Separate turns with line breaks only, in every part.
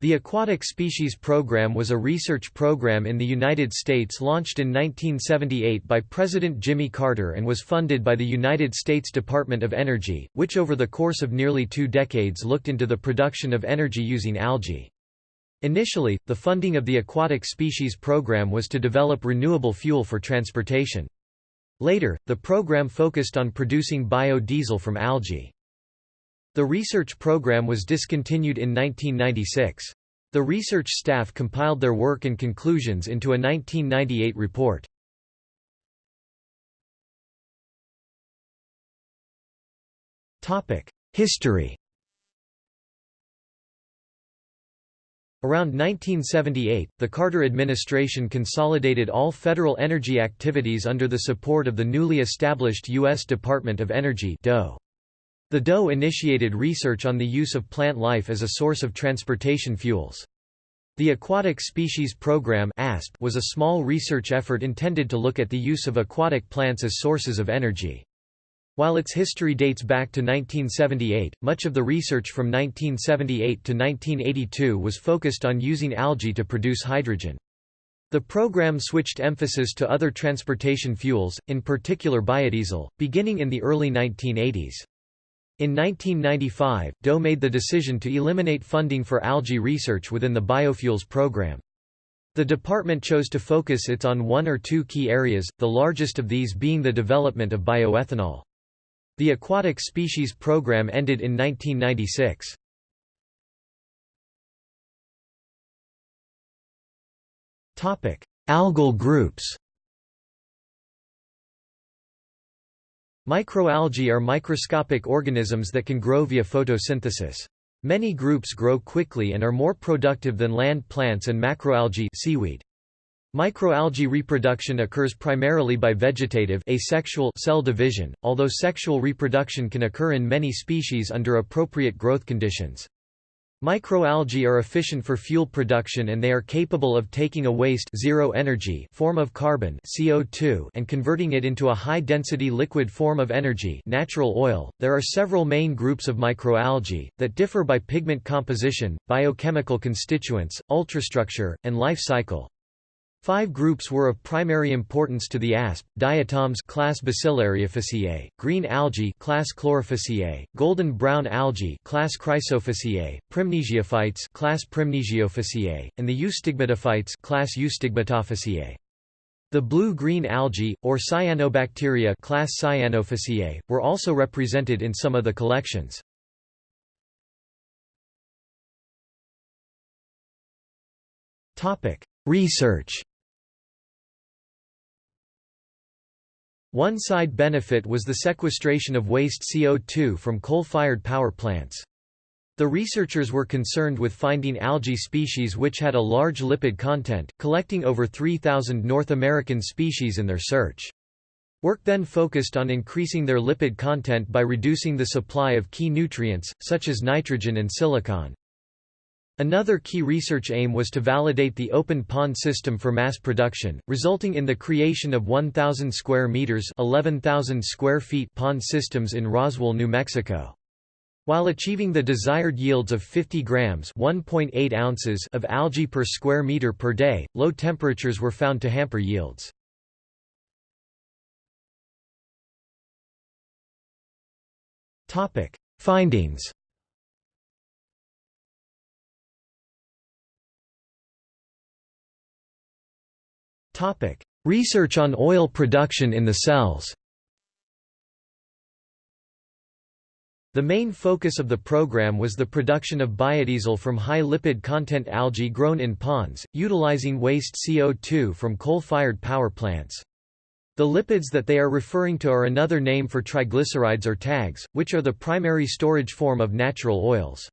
The Aquatic Species Program was a research program in the United States launched in 1978 by President Jimmy Carter and was funded by the United States Department of Energy, which over the course of nearly two decades looked into the production of energy using algae. Initially, the funding of the Aquatic Species Program was to develop renewable fuel for transportation. Later, the program focused on producing biodiesel from algae. The research program was discontinued in 1996. The research staff compiled their work and conclusions into a 1998 report. History Around 1978, the Carter administration consolidated all federal energy activities under the support of the newly established U.S. Department of Energy DOE. The DOE initiated research on the use of plant life as a source of transportation fuels. The Aquatic Species Program was a small research effort intended to look at the use of aquatic plants as sources of energy. While its history dates back to 1978, much of the research from 1978 to 1982 was focused on using algae to produce hydrogen. The program switched emphasis to other transportation fuels, in particular biodiesel, beginning in the early 1980s. In 1995, DOE made the decision to eliminate funding for algae research within the biofuels program. The department chose to focus its on one or two key areas, the largest of these being the development of bioethanol. The aquatic species program ended in 1996. Topic: Algal groups Microalgae are microscopic organisms that can grow via photosynthesis. Many groups grow quickly and are more productive than land plants and macroalgae seaweed. Microalgae reproduction occurs primarily by vegetative asexual cell division, although sexual reproduction can occur in many species under appropriate growth conditions. Microalgae are efficient for fuel production and they are capable of taking a waste zero energy form of carbon CO2 and converting it into a high-density liquid form of energy natural oil. There are several main groups of microalgae, that differ by pigment composition, biochemical constituents, ultrastructure, and life cycle. Five groups were of primary importance to the asp: diatoms class Bacillariophyceae, green algae class Chlorophyceae, golden brown algae class Chrysophyceae, prymnesiophytes class Prymnesiophyceae, and the eustigmatophytes class Eustigmatophyceae. The blue-green algae, or cyanobacteria class Cyanophyceae, were also represented in some of the collections. Research One side benefit was the sequestration of waste CO2 from coal-fired power plants. The researchers were concerned with finding algae species which had a large lipid content, collecting over 3,000 North American species in their search. Work then focused on increasing their lipid content by reducing the supply of key nutrients, such as nitrogen and silicon. Another key research aim was to validate the open pond system for mass production, resulting in the creation of 1,000 square meters (11,000 square feet) pond systems in Roswell, New Mexico. While achieving the desired yields of 50 grams (1.8 ounces) of algae per square meter per day, low temperatures were found to hamper yields. Topic: Findings. Research on oil production in the cells The main focus of the program was the production of biodiesel from high lipid content algae grown in ponds, utilizing waste CO2 from coal-fired power plants. The lipids that they are referring to are another name for triglycerides or tags, which are the primary storage form of natural oils.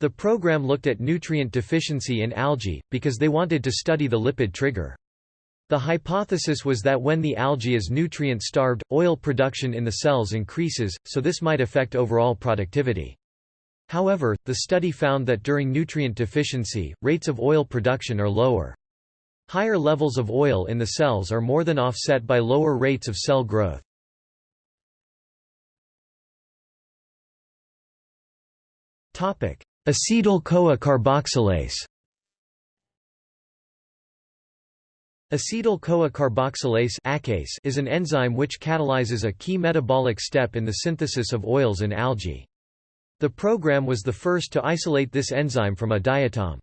The program looked at nutrient deficiency in algae, because they wanted to study the lipid trigger. The hypothesis was that when the algae is nutrient-starved, oil production in the cells increases, so this might affect overall productivity. However, the study found that during nutrient deficiency, rates of oil production are lower. Higher levels of oil in the cells are more than offset by lower rates of cell growth. Acetyl-CoA carboxylase Acetyl-CoA carboxylase is an enzyme which catalyzes a key metabolic step in the synthesis of oils and algae. The program was the first to isolate this enzyme from a diatom.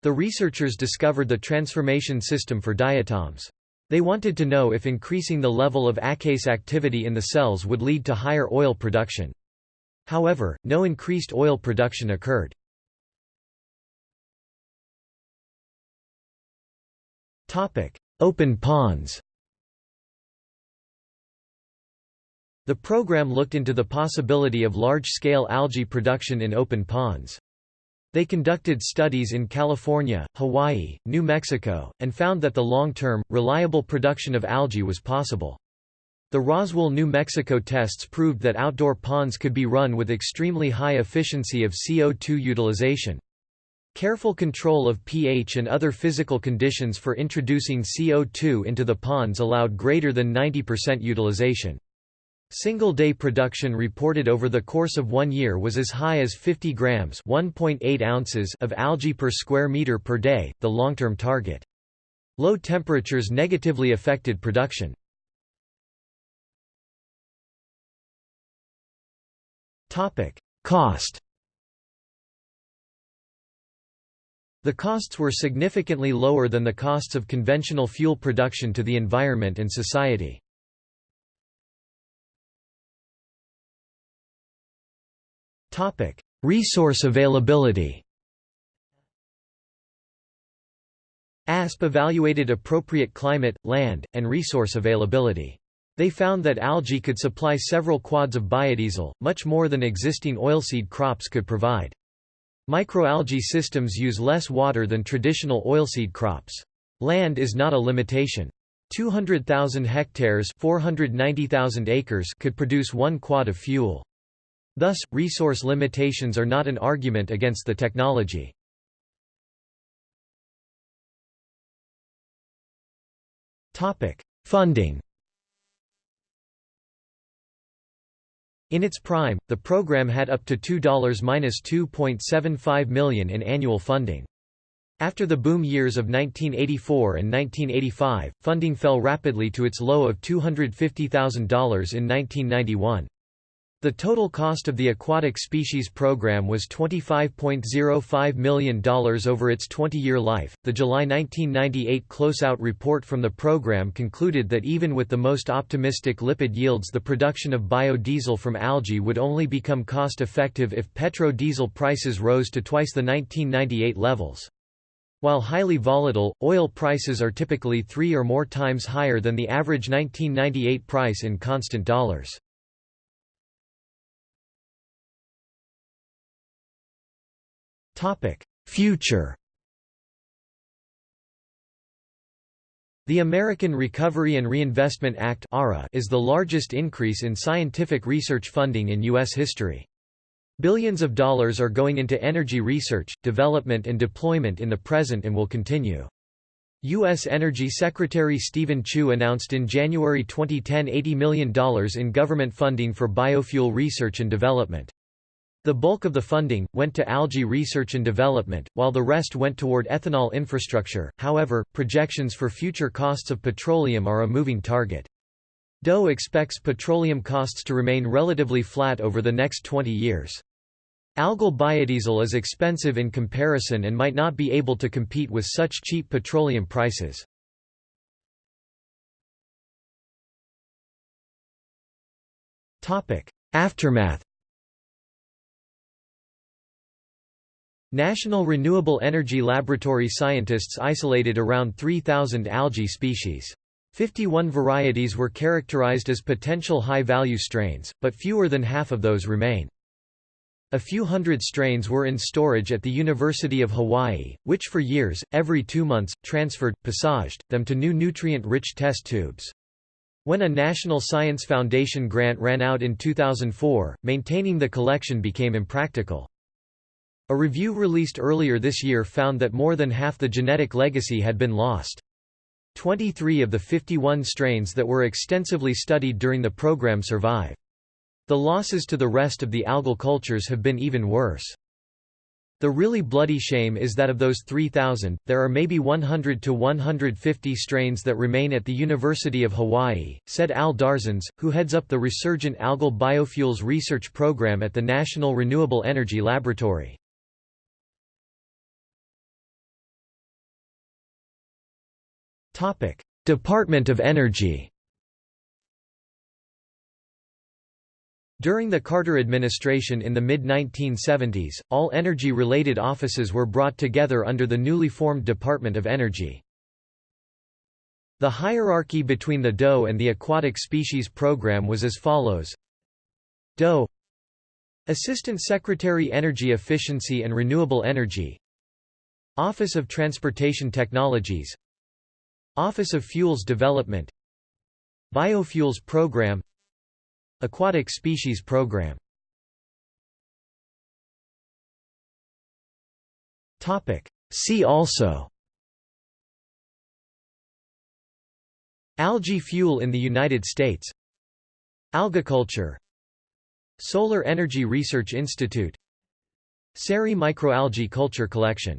The researchers discovered the transformation system for diatoms. They wanted to know if increasing the level of ACCase activity in the cells would lead to higher oil production. However, no increased oil production occurred. Open ponds The program looked into the possibility of large-scale algae production in open ponds. They conducted studies in California, Hawaii, New Mexico, and found that the long-term, reliable production of algae was possible. The Roswell, New Mexico tests proved that outdoor ponds could be run with extremely high efficiency of CO2 utilization. Careful control of pH and other physical conditions for introducing CO2 into the ponds allowed greater than 90% utilization. Single-day production reported over the course of one year was as high as 50 grams ounces of algae per square meter per day, the long-term target. Low temperatures negatively affected production. Cost The costs were significantly lower than the costs of conventional fuel production to the environment and society. Resource availability ASP evaluated appropriate climate, land, and resource availability. They found that algae could supply several quads of biodiesel, much more than existing oilseed crops could provide. Microalgae systems use less water than traditional oilseed crops. Land is not a limitation. 200,000 hectares 490,000 acres could produce one quad of fuel. Thus, resource limitations are not an argument against the technology. Funding In its prime, the program had up to $2.275 million in annual funding. After the boom years of 1984 and 1985, funding fell rapidly to its low of $250,000 in 1991. The total cost of the aquatic species program was $25.05 million over its 20 year life. The July 1998 closeout report from the program concluded that even with the most optimistic lipid yields, the production of biodiesel from algae would only become cost effective if petrodiesel prices rose to twice the 1998 levels. While highly volatile, oil prices are typically three or more times higher than the average 1998 price in constant dollars. Future The American Recovery and Reinvestment Act is the largest increase in scientific research funding in U.S. history. Billions of dollars are going into energy research, development and deployment in the present and will continue. U.S. Energy Secretary Steven Chu announced in January 2010 $80 million in government funding for biofuel research and development. The bulk of the funding, went to algae research and development, while the rest went toward ethanol infrastructure, however, projections for future costs of petroleum are a moving target. DOE expects petroleum costs to remain relatively flat over the next 20 years. Algal biodiesel is expensive in comparison and might not be able to compete with such cheap petroleum prices. Aftermath National Renewable Energy Laboratory scientists isolated around 3,000 algae species. 51 varieties were characterized as potential high-value strains, but fewer than half of those remain. A few hundred strains were in storage at the University of Hawaii, which for years, every two months, transferred, passaged, them to new nutrient-rich test tubes. When a National Science Foundation grant ran out in 2004, maintaining the collection became impractical. A review released earlier this year found that more than half the genetic legacy had been lost. 23 of the 51 strains that were extensively studied during the program survive. The losses to the rest of the algal cultures have been even worse. The really bloody shame is that of those 3,000, there are maybe 100 to 150 strains that remain at the University of Hawaii, said Al Darzins, who heads up the Resurgent Algal Biofuels Research Program at the National Renewable Energy Laboratory. Department of Energy. During the Carter administration in the mid-1970s, all energy-related offices were brought together under the newly formed Department of Energy. The hierarchy between the DOE and the Aquatic Species Program was as follows. DOE Assistant Secretary Energy Efficiency and Renewable Energy Office of Transportation Technologies Office of Fuels Development. Biofuels Program. Aquatic Species Program. See also. Algae fuel in the United States. Algaculture. Solar Energy Research Institute. SERI Microalgae Culture Collection